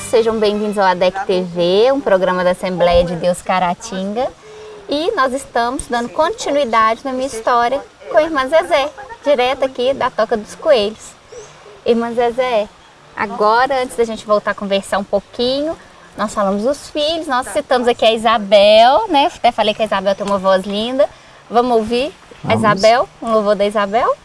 todos, sejam bem-vindos ao ADEC TV, um programa da Assembleia de Deus Caratinga. E nós estamos dando continuidade na minha história com a irmã Zezé, direto aqui da Toca dos Coelhos. Irmã Zezé, agora, antes da gente voltar a conversar um pouquinho, nós falamos dos filhos, nós citamos aqui a Isabel, né? Até falei que a Isabel tem uma voz linda. Vamos ouvir a Isabel, um louvor da Isabel?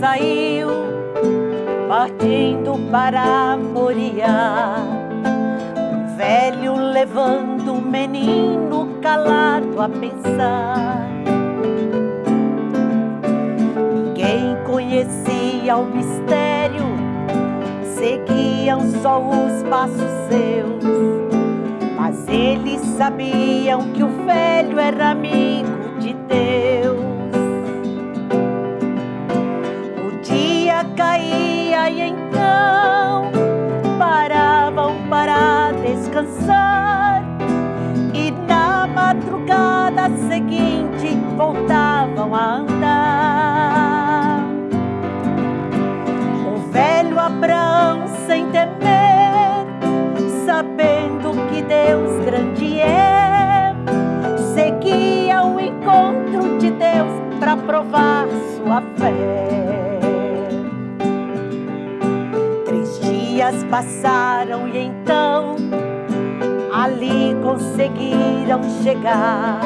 Saiu, partindo para Moriá. Um velho levando o menino calado a pensar. Ninguém conhecia o mistério, seguiam só os passos seus. Mas eles sabiam que o velho era amigo de Deus. Caía e então paravam para descansar e na madrugada seguinte voltavam a andar. O velho Abraão sem temer, sabendo que Deus grande é, seguia o encontro de Deus para provar sua fé. Dias passaram e então ali conseguiram chegar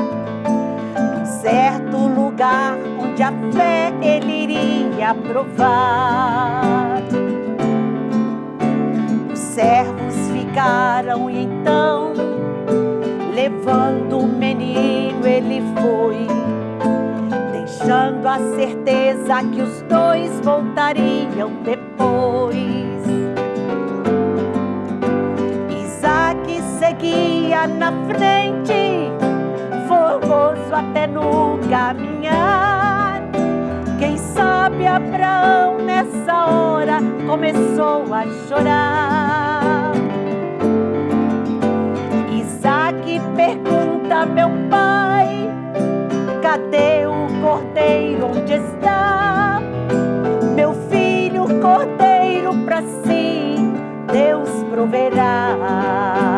num certo lugar onde a fé ele iria provar. Os servos ficaram e então, levando o menino, ele foi, deixando a certeza que os dois voltariam depois. Seguia na frente, formoso até no caminhar. Quem sabe Abraão nessa hora começou a chorar. Isaac pergunta meu pai, cadê o cordeiro onde está? Meu filho, cordeiro para si, Deus proverá.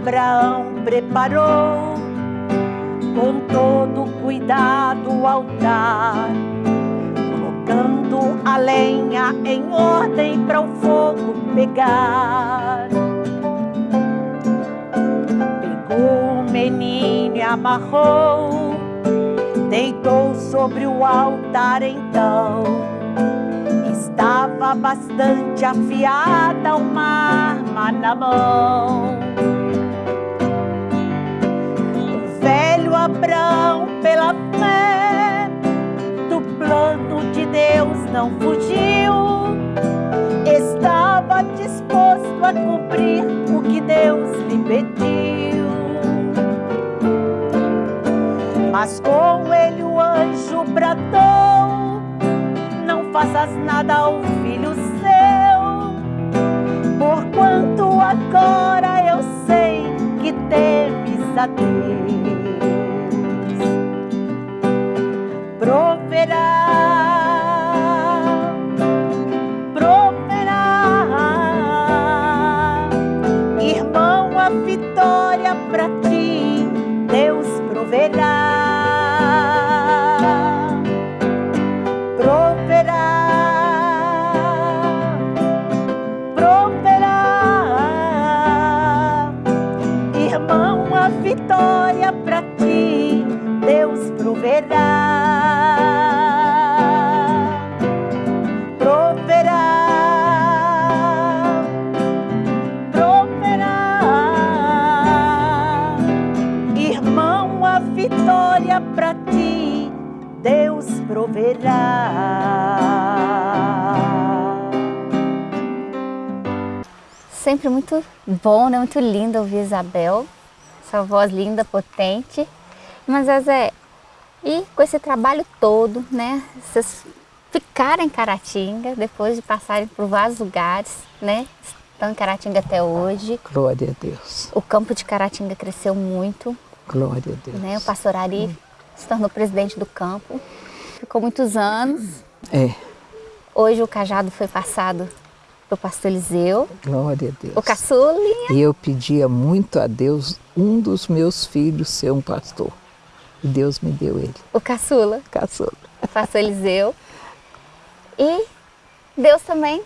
Abraão preparou com todo cuidado o altar, colocando a lenha em ordem para o fogo pegar. Pegou o menino e amarrou, deitou sobre o altar então. Estava bastante afiada uma arma na mão. Abraão pela fé do plano de Deus não fugiu. Estava disposto a cumprir o que Deus lhe pediu. Mas com ele o anjo bradou: Não faças nada ao filho seu, porquanto agora eu sei que temes a Deus. Proverá, verá. Sempre muito bom, né? Muito lindo ouvir Isabel, essa voz linda, potente. Mas Zezé, e com esse trabalho todo, né? Vocês ficaram em Caratinga depois de passarem por vários lugares, né? Estão em Caratinga até hoje. Glória a Deus. O campo de Caratinga cresceu muito, Glória a Deus. né? O pastor Ari se tornou presidente do campo. Ficou muitos anos. É, Hoje o cajado foi passado para o pastor Eliseu. glória a Deus. O caçulinha. E eu pedia muito a Deus um dos meus filhos ser um pastor. E Deus me deu ele, O caçula. caçula. o pastor Eliseu. E Deus também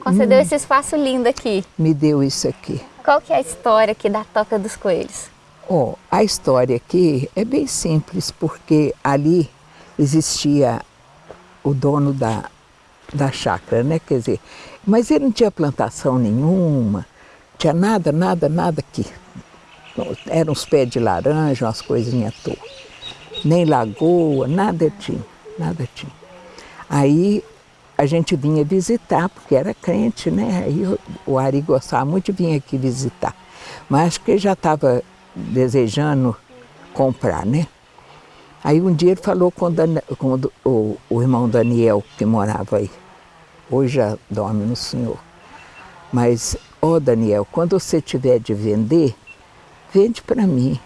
concedeu esse espaço lindo aqui. Me deu isso aqui. Qual que é a história aqui da Toca dos Coelhos? Ó, a história aqui é bem simples, porque ali existia o dono da, da chácara, né? Quer dizer, mas ele não tinha plantação nenhuma, tinha nada, nada, nada aqui. Eram uns pés de laranja, umas coisinhas toa. Nem lagoa, nada tinha, nada tinha. Aí a gente vinha visitar, porque era crente, né? Aí o Ari gostava muito de vir aqui visitar. Mas acho que ele já estava desejando comprar, né? Aí um dia ele falou com, com o, o- irmão Daniel, que morava aí. Hoje já dorme no Senhor. Mas, ó Daniel, quando você tiver de vender, vende para mim.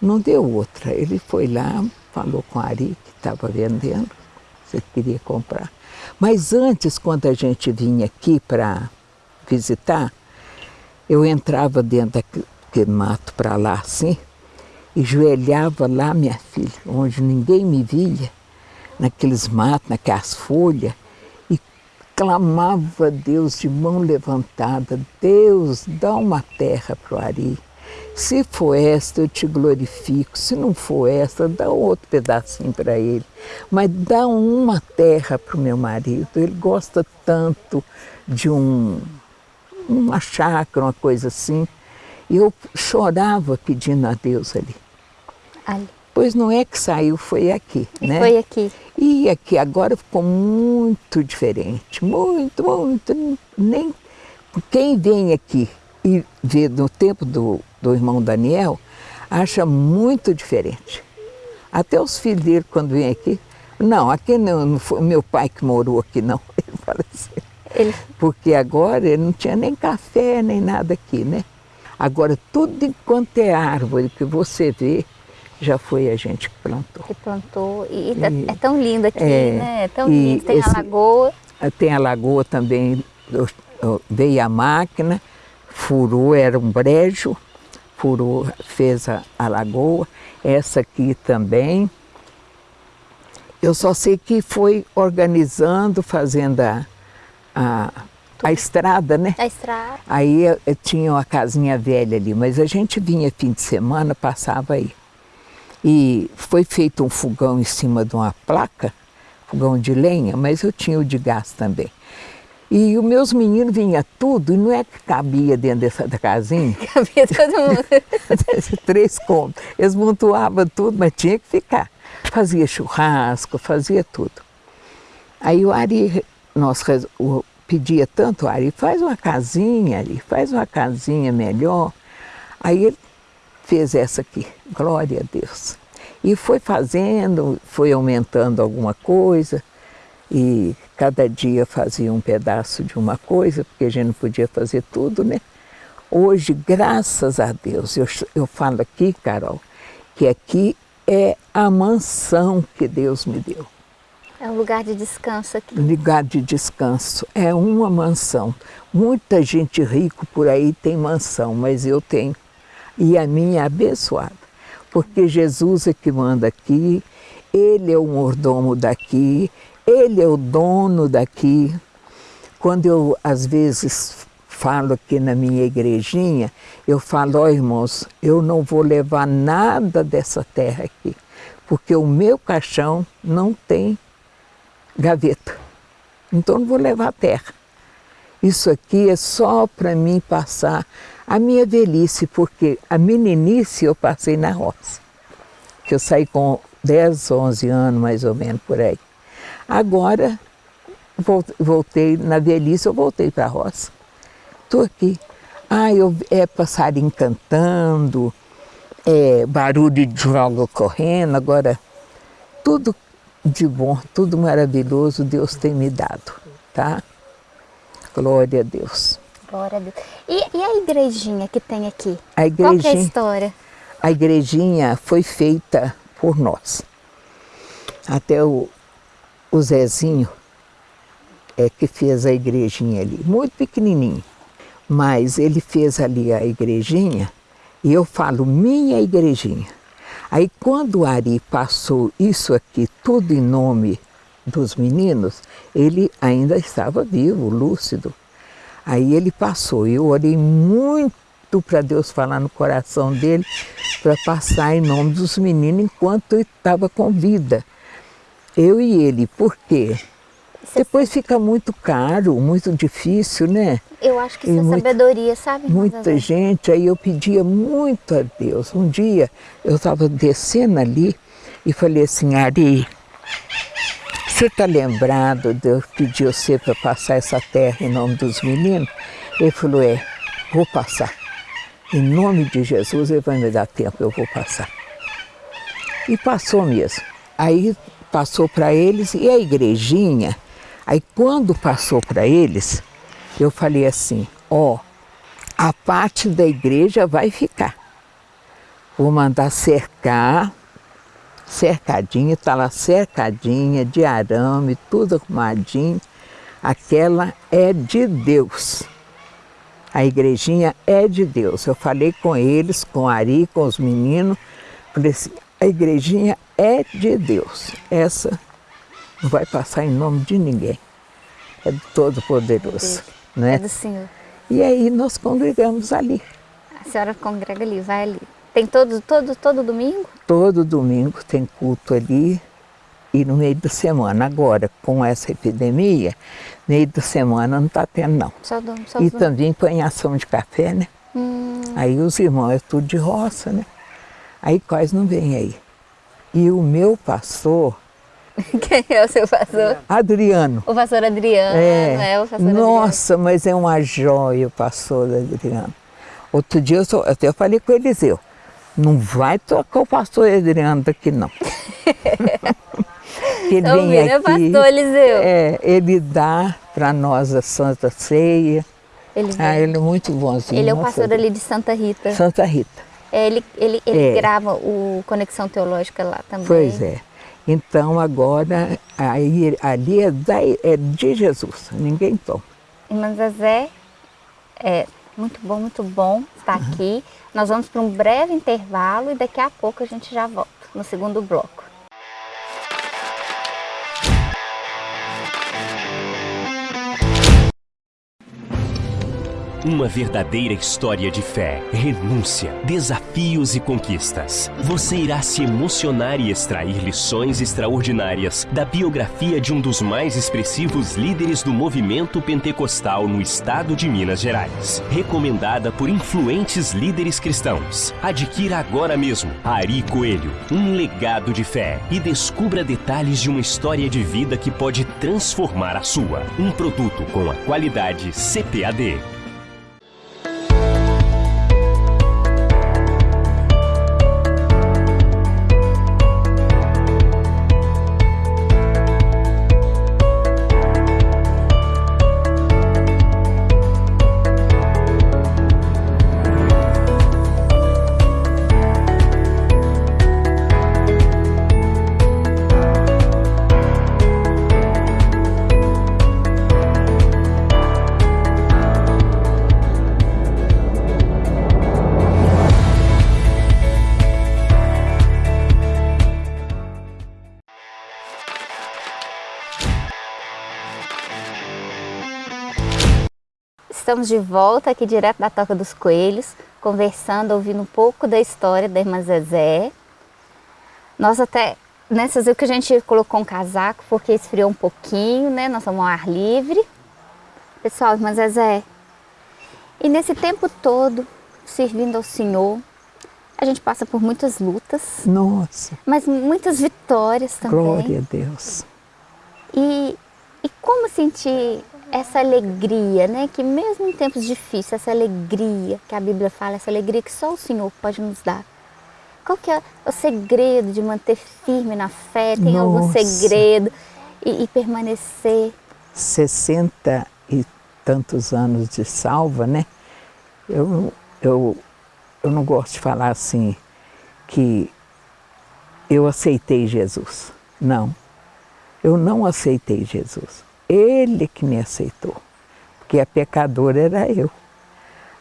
Não deu outra. Ele foi lá, falou com a Ari, que estava vendendo, você queria comprar. Mas antes, quando a gente vinha aqui para visitar, eu entrava dentro daquele mato para lá assim, joelhava lá, minha filha, onde ninguém me via, naqueles matos, naquelas folhas, e clamava a Deus de mão levantada, Deus, dá uma terra para o Ari. Se for esta, eu te glorifico. Se não for esta, dá outro pedacinho para ele. Mas dá uma terra para o meu marido. Ele gosta tanto de um, uma chácara, uma coisa assim. E eu chorava pedindo a Deus ali. Ali. Pois não é que saiu, foi aqui, E né? foi aqui. E aqui agora ficou muito diferente, muito, muito. Nem quem vem aqui e vê no tempo do, do irmão Daniel acha muito diferente. Até os filhos dele quando vêm aqui, não, aqui não, não foi meu pai que morou aqui não. Ele fala assim. Ele, Porque agora ele não tinha nem café, nem nada aqui, né? Agora, tudo enquanto é árvore que você vê, já foi a gente que plantou. que plantou. E, e tá- E- é tão lindo aqui, é, né? É tão lindo. Tem esse- a lagoa. Tem a lagoa também, eu- eu- veio a máquina, furou, era um brejo, furou, fez a, a lagoa. Essa aqui também. Eu só sei que foi organizando, fazendo a, a, a estrada, né? A estrada. Aí eu, eu tinha uma casinha velha ali, mas a gente vinha fim de semana, passava aí. E foi feito um fogão em cima de uma placa, fogão de lenha, mas eu tinha o de gás também. E os meus meninos vinham tudo, e não é que cabia dentro dessa casinha, Cabia todo mundo. três cômodos. Eles montuavam tudo, mas tinha que ficar. Fazia churrasco, fazia tudo. Aí o Ari, nós o- pedia tanto, Ari, faz uma casinha ali, faz uma casinha melhor. Aí ele fez essa aqui, glória a Deus. E foi fazendo, foi aumentando alguma coisa, e cada dia fazia um pedaço de uma coisa, porque a gente não podia fazer tudo, né? Hoje, graças a Deus, eu, eu falo aqui, Carol, que aqui é a mansão que Deus me deu. É um lugar de descanso aqui. Lugar de descanso. É uma mansão. Muita gente rica por aí tem mansão, mas eu tenho. E a minha é abençoada. Porque Jesus é que manda aqui, Ele é o mordomo daqui, Ele é o dono daqui. Quando eu, às vezes, falo aqui na minha igrejinha, eu falo, ó irmãos, eu não vou levar nada dessa terra aqui, porque o meu caixão não tem gaveta. Então não vou levar a terra. Isso aqui é só para mim passar a minha velhice, porque a meninice eu passei na roça. que eu saí com 10, 11 anos, mais ou menos, por aí. Agora, voltei, na velhice, eu voltei para a roça. Estou aqui. Ah, eu, é passarinho cantando, é barulho de jogo correndo, agora tudo de bom, tudo maravilhoso Deus tem me dado, tá? Glória a Deus. Glória a Deus. E, e a igrejinha que tem aqui? A igrejinha, Qual é a história? A igrejinha foi feita por nós. Até o, o Zezinho é que fez a igrejinha ali, muito pequenininho. Mas ele fez ali a igrejinha e eu falo minha igrejinha. Aí quando o Ari passou isso aqui tudo em nome dos meninos, ele ainda estava vivo, lúcido. Aí ele passou, eu orei muito para Deus falar no coração dele, para passar em nome dos meninos enquanto ele estava com vida. Eu e ele, por quê? Depois fica muito caro, muito difícil, né? Eu acho que isso é sabedoria, sabe? Muita gente, aí eu pedia muito a Deus. Um dia eu estava descendo ali e falei assim, Ari, você está lembrado de eu pedir você para passar essa terra em nome dos meninos? Ele falou, é, vou passar. Em nome de Jesus, ele vai me dar tempo, eu vou passar. E passou mesmo. Aí passou para eles e a igrejinha, aí quando passou para eles, eu falei assim, ó, oh, a parte da igreja vai ficar. Vou mandar cercar cercadinha, está lá cercadinha, de arame, tudo arrumadinho. Aquela é de Deus. A igrejinha é de Deus. Eu falei com eles, com Ari, com os meninos, falei assim, a igrejinha é de Deus. Essa não vai passar em nome de ninguém. É do Todo-Poderoso. Né? É do Senhor. E aí nós congregamos ali. A senhora congrega ali, vai ali. Tem todo, todo, todo domingo? Todo domingo tem culto ali e no meio da semana. Agora, com essa epidemia, meio da semana não está tendo não. Só do, só e do... também ação de café, né? Hum. Aí os irmãos é tudo de roça, né? Aí quase não vem aí. E o meu pastor... Quem é o seu pastor? Adriano. O pastor Adriano, é, é o pastor Nossa, Adriano. mas é uma joia o pastor Adriano. Outro dia eu, só, até eu falei com o Eliseu, não vai tocar o pastor Adriano daqui não. ele então, vem aqui, é pastor Eliseu. É, ele dá para nós a Santa Ceia. Ele, ah, ele é muito bonzinho. Ele é o pastor ali de Santa Rita. Santa Rita. É, ele ele, ele é. grava o Conexão Teológica lá também. Pois é. Então agora, aí, ali é, da, é de Jesus, ninguém toma. Irmã Zezé, é, muito bom, muito bom estar uhum. Nós vamos para um breve intervalo e daqui a pouco a gente já volta no segundo bloco. Uma verdadeira história de fé, renúncia, desafios e conquistas. Você irá se emocionar e extrair lições extraordinárias da biografia de um dos mais expressivos líderes do movimento pentecostal no estado de Minas Gerais. Recomendada por influentes líderes cristãos. Adquira agora mesmo Ari Coelho, um legado de fé e descubra detalhes de uma história de vida que pode transformar a sua. Um produto com a qualidade CPAD. Estamos de volta aqui direto da Toca dos Coelhos, conversando, ouvindo um pouco da história da irmã Zezé. Nós até, nessas vezes que a gente colocou um casaco, porque esfriou um pouquinho, né? Nós estamos ao ar livre. Pessoal, irmã Zezé, e nesse tempo todo, servindo ao Senhor, A gente passa por muitas lutas. Nossa. Mas muitas vitórias também. Glória a Deus. E, e como sentir essa alegria, né? Que mesmo em tempos difíceis, essa alegria que a Bíblia fala, essa alegria que só o Senhor pode nos dar. Qual que é o segredo de manter firme na fé? Tem Nossa. algum segredo? E, e permanecer? 60 e tantos anos de salva, né? Eu, eu, eu não gosto de falar assim que eu aceitei Jesus. Não, eu não aceitei Jesus. Ele que me aceitou, porque a pecadora era eu.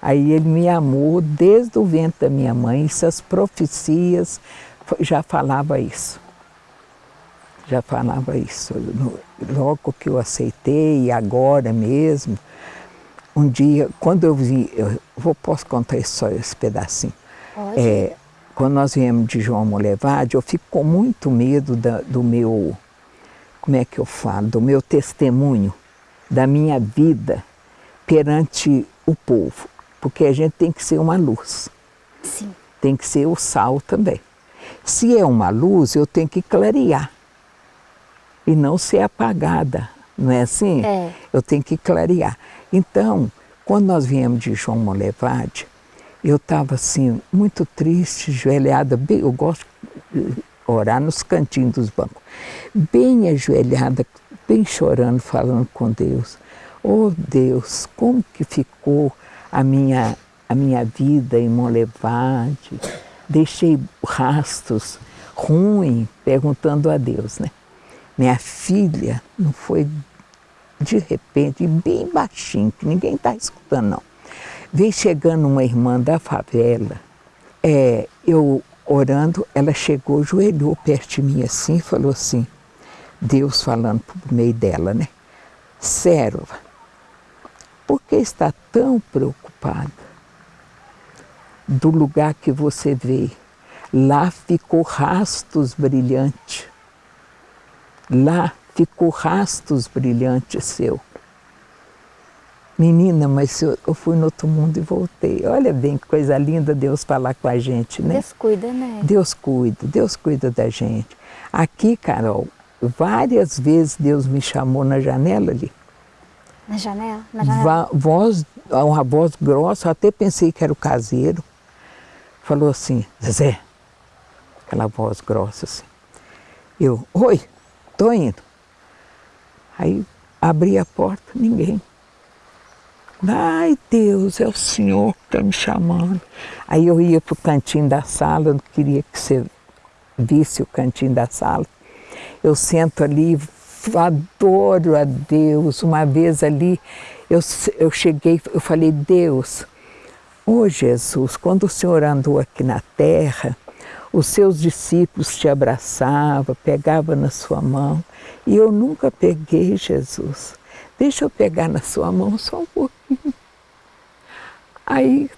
Aí ele me amou desde o ventre da minha mãe, essas profecias já falava isso. Já falava isso. Logo que eu aceitei, agora mesmo, um dia, quando eu vi, eu vou, posso contar só esse pedacinho. É, quando nós viemos de João Molevade, eu fico com muito medo da, do meu, como é que eu falo, do meu testemunho, da minha vida perante o povo porque a gente tem que ser uma luz. Sim. Tem que ser o sal também. Se é uma luz, eu tenho que clarear e não ser apagada, não é assim? É. Eu tenho que clarear. Então, quando nós viemos de João Molevade, eu estava assim, muito triste, ajoelhada, bem, eu gosto orar nos cantinhos dos bancos, bem ajoelhada, bem chorando, falando com Deus. Oh Deus, como que ficou a minha, a minha vida em Molevade, deixei rastros ruins, perguntando a Deus, né? Minha filha não foi de repente, bem baixinho, que ninguém está escutando não. Veio chegando uma irmã da favela, é, eu orando, ela chegou, joelhou perto de mim assim e falou assim, Deus falando por meio dela, né? Serva, por que está tão preocupada? Do lugar que você vê, lá ficou rastos brilhantes. Lá ficou rastos brilhantes seu. Menina, mas eu, eu, fui no outro mundo e voltei. Olha bem que coisa linda Deus falar com a gente, né? Deus cuida, né? Deus cuida, Deus cuida da gente. Aqui, Carol, várias vezes Deus me chamou na janela ali. Na janela? Na janela? voz, uma voz grossa, eu até pensei que era o caseiro. Falou assim, Zezé, aquela voz grossa assim. Eu, oi, tô indo. Aí abri a porta, ninguém. Ai, Deus, é o Senhor que está me chamando. Aí eu ia para o cantinho da sala, não queria que você visse o cantinho da sala. Eu sento ali, adoro a Deus. Uma vez ali, eu, eu cheguei, eu falei, Deus, ô oh Jesus, quando o Senhor andou aqui na terra, os seus discípulos te abraçavam, pegavam na sua mão, e eu nunca peguei, Jesus. Deixa eu pegar na sua mão só um pouquinho. Aí,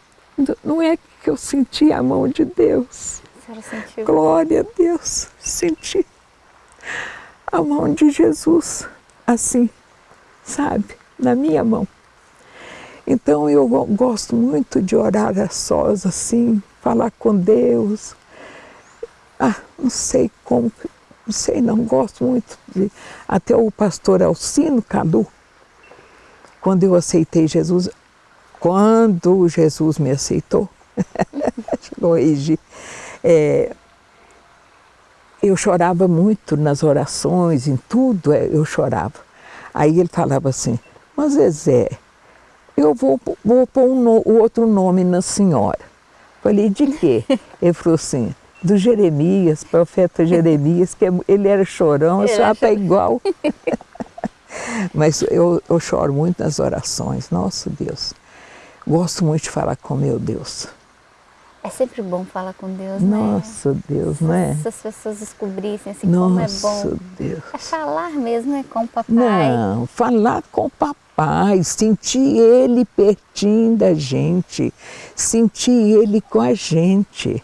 não é que eu senti a mão de Deus. Glória a Deus, senti a mão de Jesus, assim, sabe, na minha mão. Então eu gosto muito de orar a sós, assim, falar com Deus. Ah, não sei como, não sei, não gosto muito de. Até o pastor Alcino Cadu, quando eu aceitei Jesus, quando Jesus me aceitou, hoje, é, eu chorava muito nas orações, em tudo é, eu chorava. Aí ele falava assim, mas Zezé, eu vou, vou pôr um no, outro nome na senhora. Falei, de quê? Ele falou assim, do Jeremias, profeta Jeremias, que é ele era chorão, a senhora está igual. Mas eu, eu choro muito nas orações, nosso Deus. Gosto muito de falar com meu Deus. É sempre bom falar com Deus, né? Nossa Deus, não é? Se as pessoas descobrissem assim Nossa, como é bom. Deus. É falar mesmo né, com o papai. Não, falar com o papai, sentir ele pertinho da gente, sentir ele com a gente.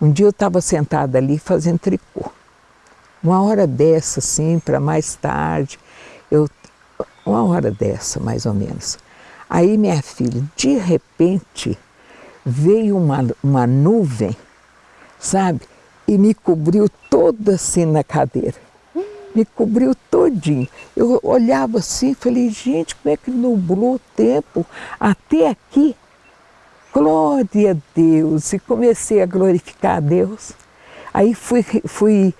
Um dia eu estava sentada ali fazendo tricô. Uma hora dessa, assim, para mais tarde, eu, uma hora dessa, mais ou menos. Aí minha filha, de repente, veio uma, uma nuvem sabe? E me cobriu toda assim na cadeira. Me cobriu todinho. Eu olhava assim falei, gente, como é que nublou o tempo até aqui? Glória a Deus! E comecei a glorificar a Deus. Aí fui, fui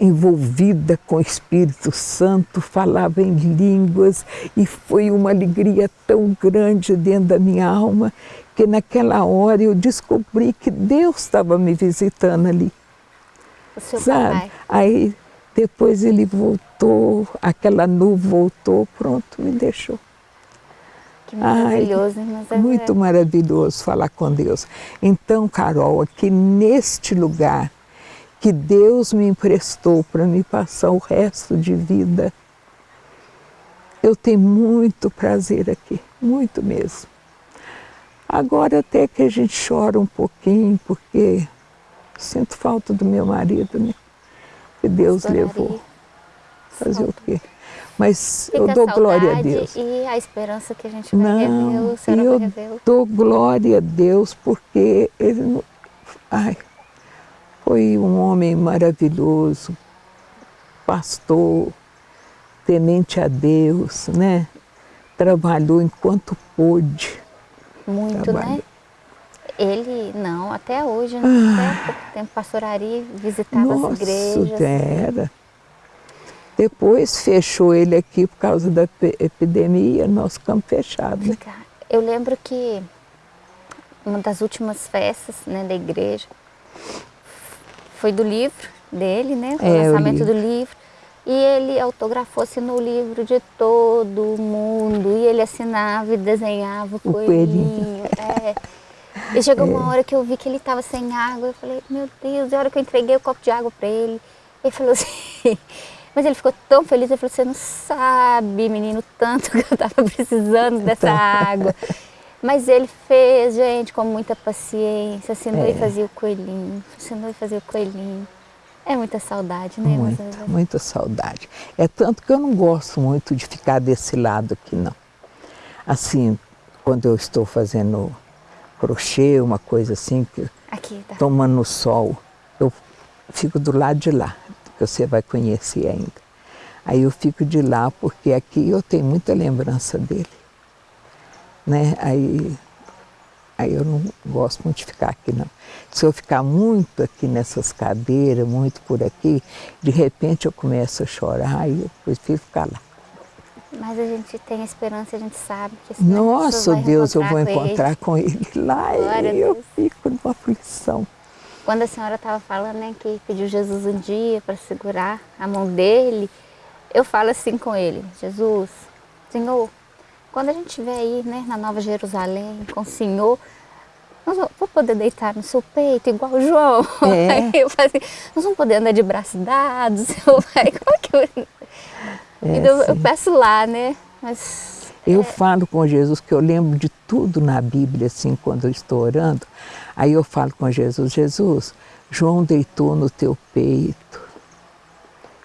envolvida com o Espírito Santo, falava em línguas e foi uma alegria tão grande dentro da minha alma que naquela hora eu descobri que Deus estava me visitando ali. O seu sabe? papai. Aí depois ele voltou, aquela nuvem voltou, pronto, me deixou. Que maravilhoso? Mas é- Muito maravilhoso falar com Deus. Então, Carol, aqui neste lugar que Deus me emprestou para me passar o resto de vida, eu tenho muito prazer aqui, muito mesmo. Agora até que a gente chora um pouquinho, porque sinto falta do meu marido, né? Que Deus levou. Fazer o quê? Mas Fica eu dou a glória a Deus. E a esperança que a gente vai Não, o Senhor e vai eu revê-lo. dou glória a Deus porque ele não- ai, foi um homem maravilhoso, pastor, temente a Deus, né? Trabalhou enquanto pôde. Muito, trabalho. né? Ele, não, até hoje, né? até pouco tempo, pastor Ari visitava as Ah. Nossa, igrejas. era. Depois fechou ele aqui por causa da epi- epidemia, nós ficamos fechados. né? Eu lembro que uma das últimas festas né, da igreja foi do livro dele, né? O É, o lançamento livro. do livro. E ele autografou assinou o livro de todo mundo. E ele assinava e desenhava o O coelhinho. É. E chegou uma hora que eu vi que ele estava sem água. Eu falei, meu Deus, e a hora que eu entreguei o copo de água para ele, ele falou assim. Mas ele ficou tão feliz, ele falou, você não sabe, menino, tanto que eu estava precisando dessa água. Mas ele fez, gente, com muita paciência, assinou É. e fazia o coelhinho, assinou e fazia o coelhinho. É muita saudade, né? mas Muita, é- muita saudade. É tanto que eu não gosto muito de ficar desse lado aqui, não. Assim, quando eu estou fazendo crochê, uma coisa assim, que Aqui, tá. tomando sol, eu fico do lado de lá, que você vai conhecer ainda. Aí eu fico de lá porque aqui eu tenho muita lembrança dele. Né? Aí, aí eu não gosto muito de ficar aqui não. Se eu ficar muito aqui nessas cadeiras, muito por aqui, de repente eu começo a chorar e eu prefiro ficar lá. Mas a gente tem esperança, a gente sabe que Nossa, Deus, eu vou com ele. encontrar com ele lá Glória e eu Deus. fico numa aflição. Quando a senhora estava falando né, que pediu Jesus um dia para segurar a mão dele, eu falo assim com ele, Jesus, Senhor, quando a gente estiver aí né, na Nova Jerusalém com o Senhor, nós vamos poder deitar no seu peito igual o João. É. Eu falo assim, nós vamos poder andar de braços dados, Senhor, vai, como é que eu... É, então eu peço lá, né? Mas Eu falo com Jesus que eu lembro de tudo na Bíblia, assim, quando eu estou orando. Aí eu falo com Jesus, Jesus, João deitou no teu peito,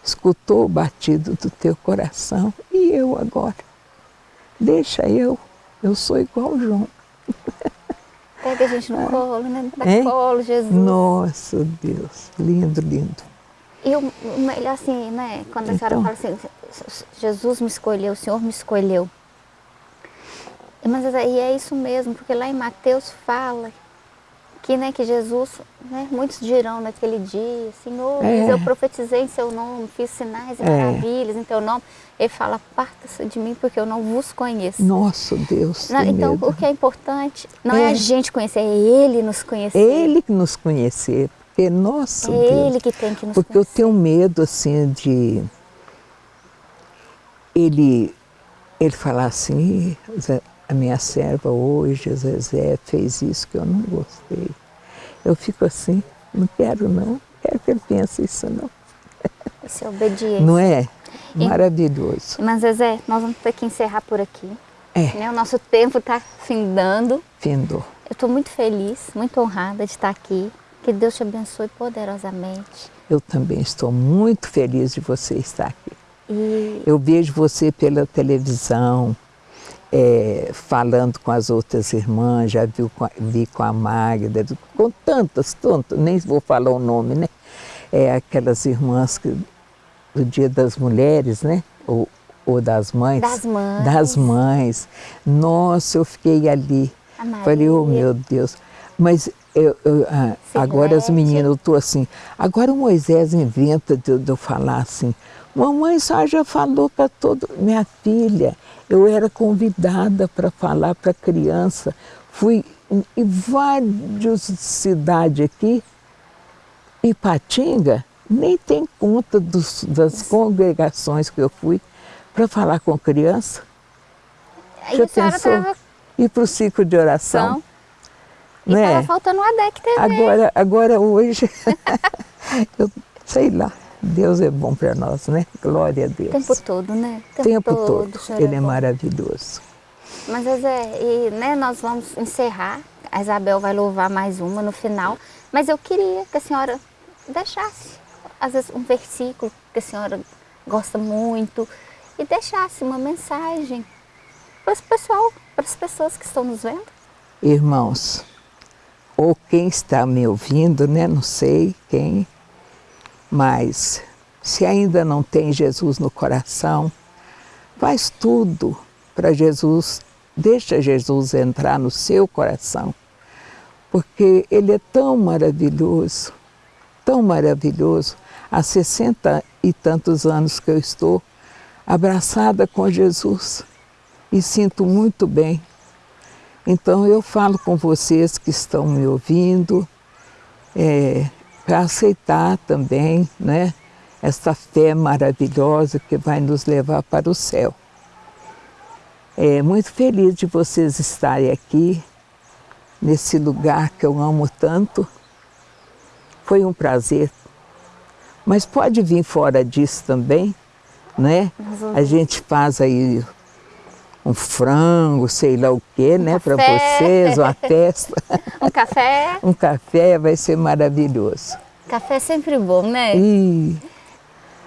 escutou o batido do teu coração, e eu agora? Deixa eu, eu sou igual o João. pega a gente no colo, né? Dá É. colo, Jesus. Nossa Deus, lindo, lindo. E o melhor assim, né? Quando a senhora Então. fala assim, Jesus me escolheu, o Senhor me escolheu. Mas aí é isso mesmo, porque lá em Mateus fala que, né, que Jesus, né, muitos dirão naquele dia, Senhor, É. eu profetizei em seu nome, fiz sinais e É. maravilhas em teu nome. Ele fala, parta-se de mim porque eu não vos conheço. Nosso Deus, Não, então, medo. o que é importante não é. É. a gente conhecer, é Ele nos conhecer. Ele que nos conhecer, porque, nosso é Deus. Ele que tem que nos Porque eu conhecer. tenho medo, assim, de ele, ele falar assim, "Ih, Zé, a minha serva hoje, Zezé, fez isso que eu não gostei. Eu fico assim, não quero não, não quero que ele pense isso não. É obediência. Não é? E- Maravilhoso. Mas, Zezé, nós vamos ter que encerrar por aqui. É, né? O nosso tempo está findando. findou. Eu estou muito feliz, muito honrada de estar aqui. Que Deus te abençoe poderosamente. Eu também estou muito feliz de você estar aqui. E Eu vejo você pela televisão, é, falando com as outras irmãs, já viu com a, vi com a Magda, com tantas, tantas, nem vou falar o nome, né? É, aquelas irmãs que, do Dia das Mulheres, né? Ou, ou das mães. Das mães. Das mães. Nossa, eu fiquei ali. Falei, oh meu Deus. Mas eu, eu, ah, agora as meninas, eu estou assim. Agora o Moisés inventa de, de eu falar assim. Mamãe só já falou para todo. Minha filha, eu era convidada para falar para criança. Fui em várias cidades aqui. Ipatinga, nem tem conta dos, das congregações que eu fui para falar com criança. Aí Já pensou? tava Ir para o ciclo de oração. E né? tava faltando o ADEC TV. Agora, agora hoje, eu sei lá, Deus é bom para nós, né? Glória a Deus. O tempo todo, né? O tempo todo. o senhor Ele é bom. maravilhoso. Mas, Zezé, e, né, nós vamos encerrar. A Isabel vai louvar mais uma no final. Mas eu queria que a senhora deixasse, às vezes, um versículo que a senhora gosta muito e deixasse uma mensagem para esse pessoal, para as pessoas que estão nos vendo. Irmãos, ou quem está me ouvindo, né? Não sei quem, mas se ainda não tem Jesus no coração, faz tudo para Jesus, deixa Jesus entrar no seu coração, porque Ele é tão maravilhoso, tão maravilhoso. Há 60 e tantos anos que eu estou abraçada com Jesus e sinto muito bem. Então eu falo com vocês que estão me ouvindo, é, para aceitar também né, essa fé maravilhosa que vai nos levar para o céu. É muito feliz de vocês estarem aqui, nesse lugar que eu amo tanto. Foi um prazer. Mas pode vir fora disso também, né? A gente faz aí um frango, sei lá o quê, né, para vocês, uma festa. Um café. um café vai ser maravilhoso. Café é sempre bom, né? E,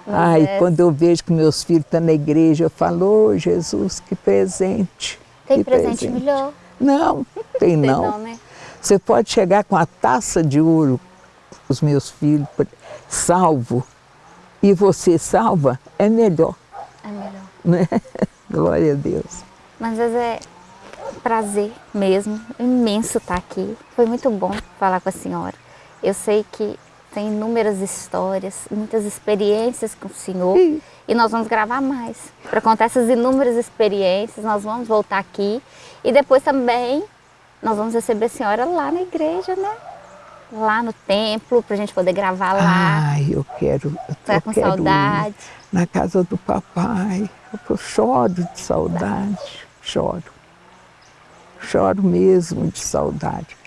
ai, é. quando eu vejo que meus filhos estão na igreja, eu falo, oh, Jesus, que presente. Tem que presente melhor. Não, tem Tem não. não, né? Você pode chegar com a taça de ouro, os meus filhos, salvo, e você salva, é melhor, É melhor. né? Glória a Deus. Mas é prazer mesmo, imenso estar aqui. Foi muito bom falar com a senhora. Eu sei que tem inúmeras histórias, muitas experiências com o senhor Sim. e nós vamos gravar mais. Para contar essas inúmeras experiências, nós vamos voltar aqui e depois também nós vamos receber a senhora lá na igreja, né? Lá no templo, para a gente poder gravar lá. Ai, eu quero, eu Tá com quero ir saudade? na casa do papai. Eu choro de saudade, choro. Choro mesmo de saudade.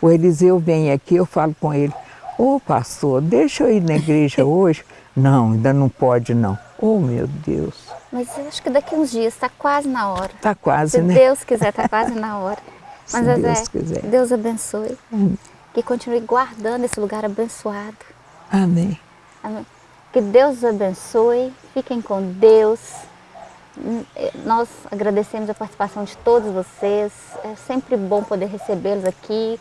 O Eliseu vem aqui, eu falo com ele, ô pastor, deixa eu ir na igreja hoje. Não, ainda não pode não. Oh meu Deus, Mas eu acho que daqui uns dias está quase na hora. tá quase, Se né? Deus quiser, está quase na hora. Se Mas, Deus Zezé, quiser. Deus abençoe. Hum. Que continue guardando esse lugar abençoado. Amém. Amém. Que Deus os abençoe. Fiquem com Deus. Nós agradecemos a participação de todos vocês. É sempre bom poder recebê-los aqui.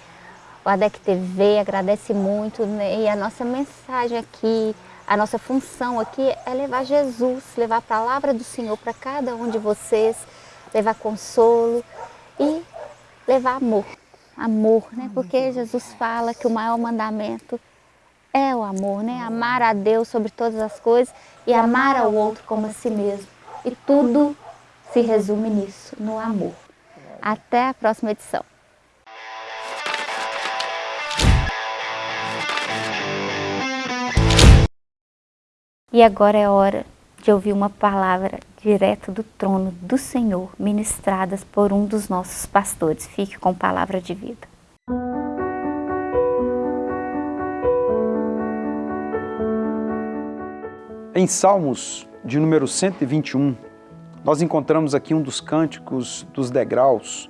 O ADEC TV agradece muito. né? E a nossa mensagem aqui, a nossa função aqui é levar Jesus, levar a palavra do Senhor para cada um de vocês, levar consolo e levar amor. Amor, né? Porque Jesus fala que o maior mandamento é o amor, né? Amar a Deus sobre todas as coisas e amar ao outro como a si mesmo. E tudo se resume nisso, no amor. Até a próxima edição. E agora é hora de ouvir uma palavra direto do trono do Senhor, ministradas por um dos nossos pastores. Fique com palavra de vida. Em Salmos de número 121, nós encontramos aqui um dos cânticos dos degraus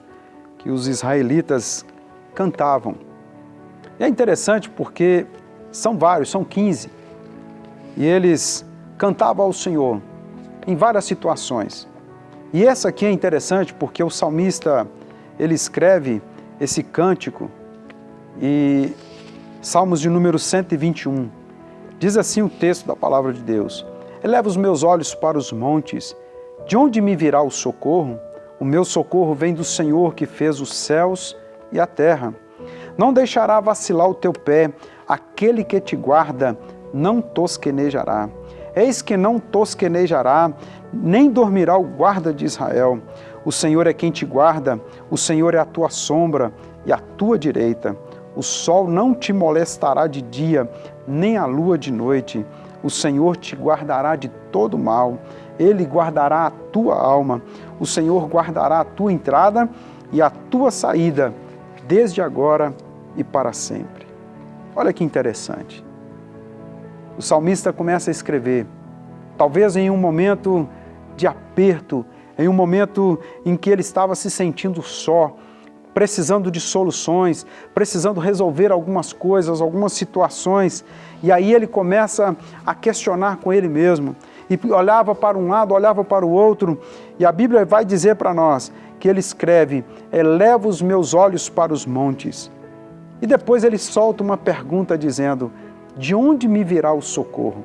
que os israelitas cantavam. E é interessante porque são vários, são 15, e eles cantavam ao Senhor em várias situações. E essa aqui é interessante porque o salmista, ele escreve esse cântico e Salmos de número 121. Diz assim o texto da palavra de Deus: Eleva os meus olhos para os montes, de onde me virá o socorro? O meu socorro vem do Senhor que fez os céus e a terra. Não deixará vacilar o teu pé, aquele que te guarda não tosquenejará. Eis que não tosquenejará, nem dormirá o guarda de Israel. O Senhor é quem te guarda, o Senhor é a tua sombra e a tua direita. O sol não te molestará de dia, nem a lua de noite. O Senhor te guardará de todo mal. Ele guardará a tua alma. O Senhor guardará a tua entrada e a tua saída, desde agora e para sempre. Olha que interessante. O salmista começa a escrever, talvez em um momento de aperto, em um momento em que ele estava se sentindo só, precisando de soluções, precisando resolver algumas coisas, algumas situações. E aí ele começa a questionar com ele mesmo. E olhava para um lado, olhava para o outro. E a Bíblia vai dizer para nós que ele escreve: Eleva os meus olhos para os montes. E depois ele solta uma pergunta dizendo: De onde me virá o socorro?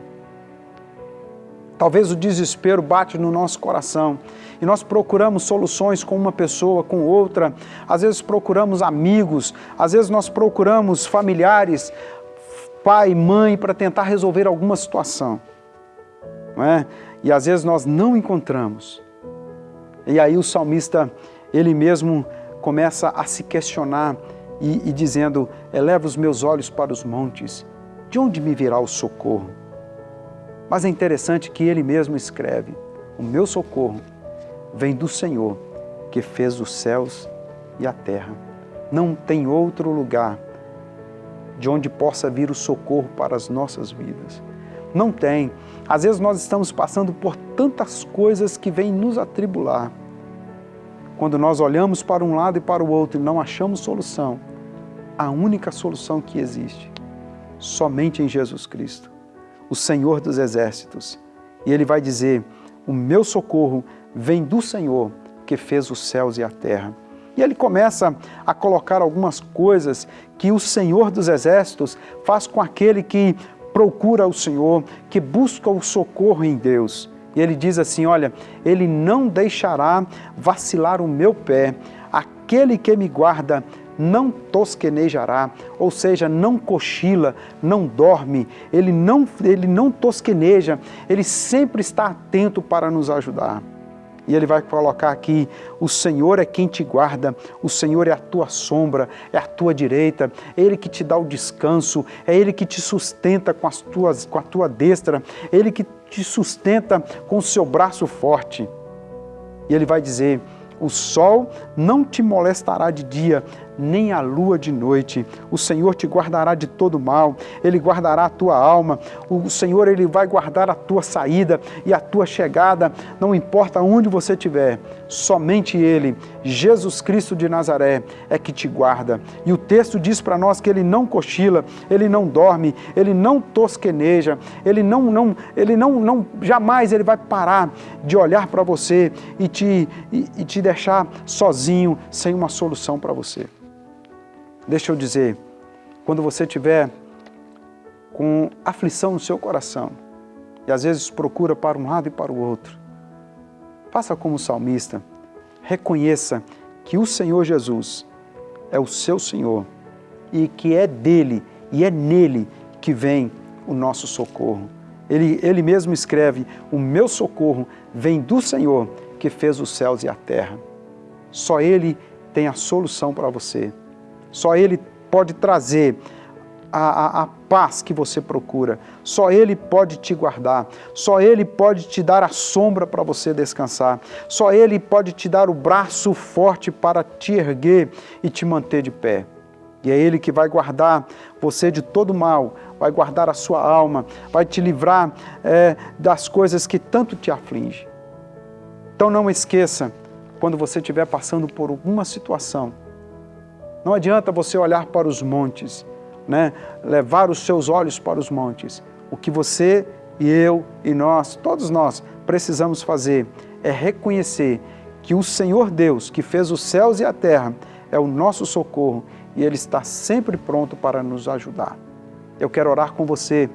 Talvez o desespero bate no nosso coração e nós procuramos soluções com uma pessoa, com outra, às vezes procuramos amigos, às vezes nós procuramos familiares, pai, mãe, para tentar resolver alguma situação. Não é? E às vezes nós não encontramos. E aí o salmista, ele mesmo começa a se questionar e, e dizendo, eleva os meus olhos para os montes, de onde me virá o socorro? Mas é interessante que ele mesmo escreve, o meu socorro vem do Senhor, que fez os céus e a terra. Não tem outro lugar de onde possa vir o socorro para as nossas vidas. Não tem. Às vezes nós estamos passando por tantas coisas que vêm nos atribular. Quando nós olhamos para um lado e para o outro e não achamos solução, a única solução que existe, somente em Jesus Cristo, o Senhor dos Exércitos. E ele vai dizer: O meu socorro vem do Senhor que fez os céus e a terra. E ele começa a colocar algumas coisas que o Senhor dos Exércitos faz com aquele que procura o Senhor, que busca o socorro em Deus. E ele diz assim: Olha, ele não deixará vacilar o meu pé, aquele que me guarda não tosquenejará, ou seja, não cochila, não dorme, ele não, ele não tosqueneja, ele sempre está atento para nos ajudar. E ele vai colocar aqui: o Senhor é quem te guarda, o Senhor é a tua sombra, é a tua direita, é Ele que te dá o descanso, é Ele que te sustenta com, as tuas, com a tua destra, é Ele que te sustenta com o seu braço forte. E ele vai dizer: o sol não te molestará de dia, nem a lua de noite. O Senhor te guardará de todo mal, Ele guardará a tua alma. O Senhor, Ele vai guardar a tua saída e a tua chegada, não importa onde você estiver. Somente Ele, Jesus Cristo de Nazaré, é que te guarda. E o texto diz para nós que Ele não cochila, Ele não dorme, Ele não tosqueneja, Ele não, não, Ele não, não jamais Ele vai parar de olhar para você e te, e, e te deixar sozinho, sem uma solução para você. Deixa eu dizer, quando você tiver com aflição no seu coração e às vezes procura para um lado e para o outro, faça como o salmista, reconheça que o Senhor Jesus é o seu Senhor e que é dele e é nele que vem o nosso socorro. Ele, ele mesmo escreve: O meu socorro vem do Senhor que fez os céus e a terra. Só Ele tem a solução para você. Só Ele pode trazer a, a, a, paz que você procura. Só Ele pode te guardar. Só Ele pode te dar a sombra para você descansar. Só Ele pode te dar o braço forte para te erguer e te manter de pé. E é Ele que vai guardar você de todo mal, vai guardar a sua alma, vai te livrar é, das coisas que tanto te afligem. Então não esqueça, quando você estiver passando por alguma situação, não adianta você olhar para os montes, né? levar os seus olhos para os montes. O que você e eu e nós, todos nós, precisamos fazer é reconhecer que o Senhor Deus, que fez os céus e a terra, é o nosso socorro e Ele está sempre pronto para nos ajudar. Eu quero orar com você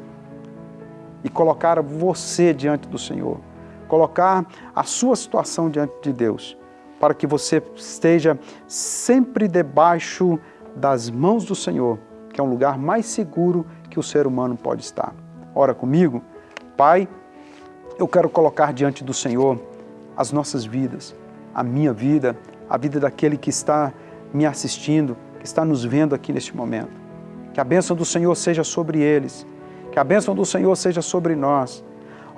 e colocar você diante do Senhor, colocar a sua situação diante de Deus, para que você esteja sempre debaixo das mãos do Senhor, que é um lugar mais seguro que o ser humano pode estar. Ora comigo, Pai, eu quero colocar diante do Senhor as nossas vidas, a minha vida, a vida daquele que está me assistindo, que está nos vendo aqui neste momento. Que a bênção do Senhor seja sobre eles, que a bênção do Senhor seja sobre nós.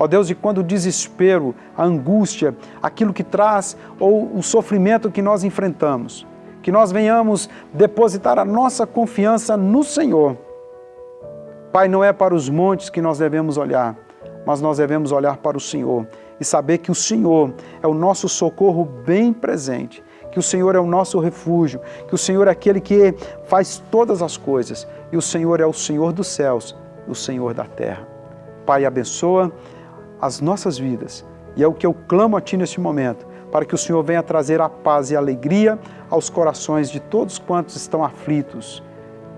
Ó Deus, e quando o desespero, a angústia, aquilo que traz, ou o sofrimento que nós enfrentamos, que nós venhamos depositar a nossa confiança no Senhor. Pai, não é para os montes que nós devemos olhar, mas nós devemos olhar para o Senhor e saber que o Senhor é o nosso socorro bem presente, que o Senhor é o nosso refúgio, que o Senhor é aquele que faz todas as coisas e o Senhor é o Senhor dos céus, o Senhor da terra. Pai, abençoa as nossas vidas e é o que eu clamo a Ti neste momento, para que o Senhor venha trazer a paz e a alegria aos corações de todos quantos estão aflitos.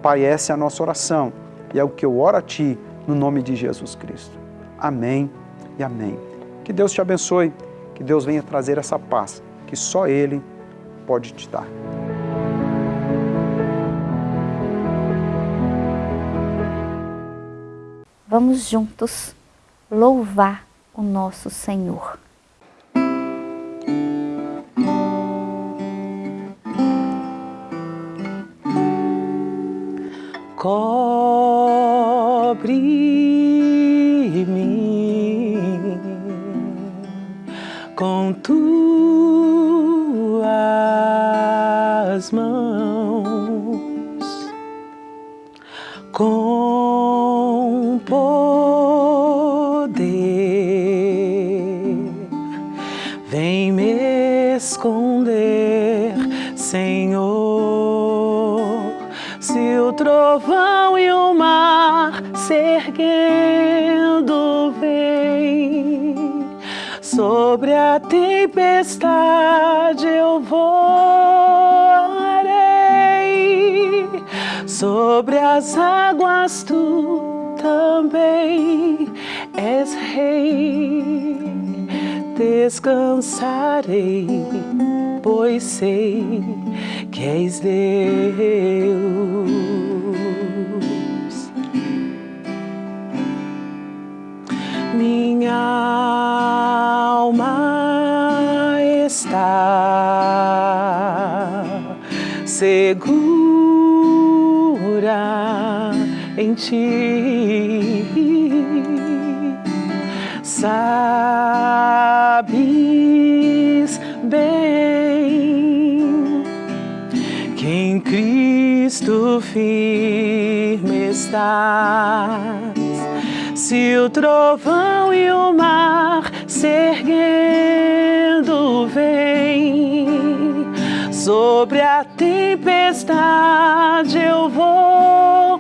Pai, essa é a nossa oração e é o que eu oro a Ti no nome de Jesus Cristo. Amém e amém. Que Deus te abençoe, que Deus venha trazer essa paz que só Ele pode te dar. Vamos juntos louvar o nosso Senhor. Cobre-me esconder, Senhor, se o trovão e o mar se erguendo vem sobre a tempestade eu voarei, sobre as águas tu também és rei. Descansarei, pois sei que és Deus. Minha alma está segura em ti. Sabes bem que em Cristo firme estás. Se o trovão e o mar se erguendo vem, sobre a tempestade eu voarei,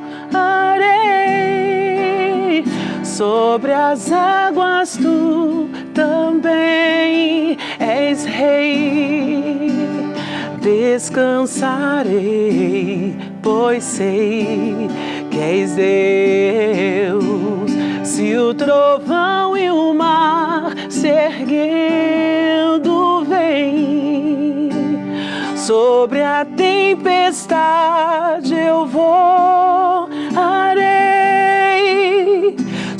sobre as águas tu também és rei. Descansarei, pois sei que és Deus. Se o trovão e o mar se erguendo vem, sobre a tempestade eu voarei,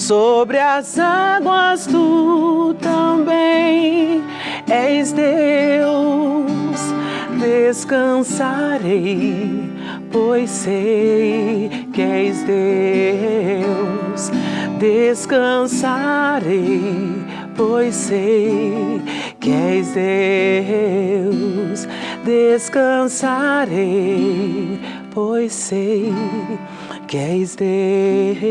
sobre as águas tu também és Deus. Descansarei, pois sei que és Deus descansarei, pois sei que és Deus. Descansarei, pois sei queres Deus.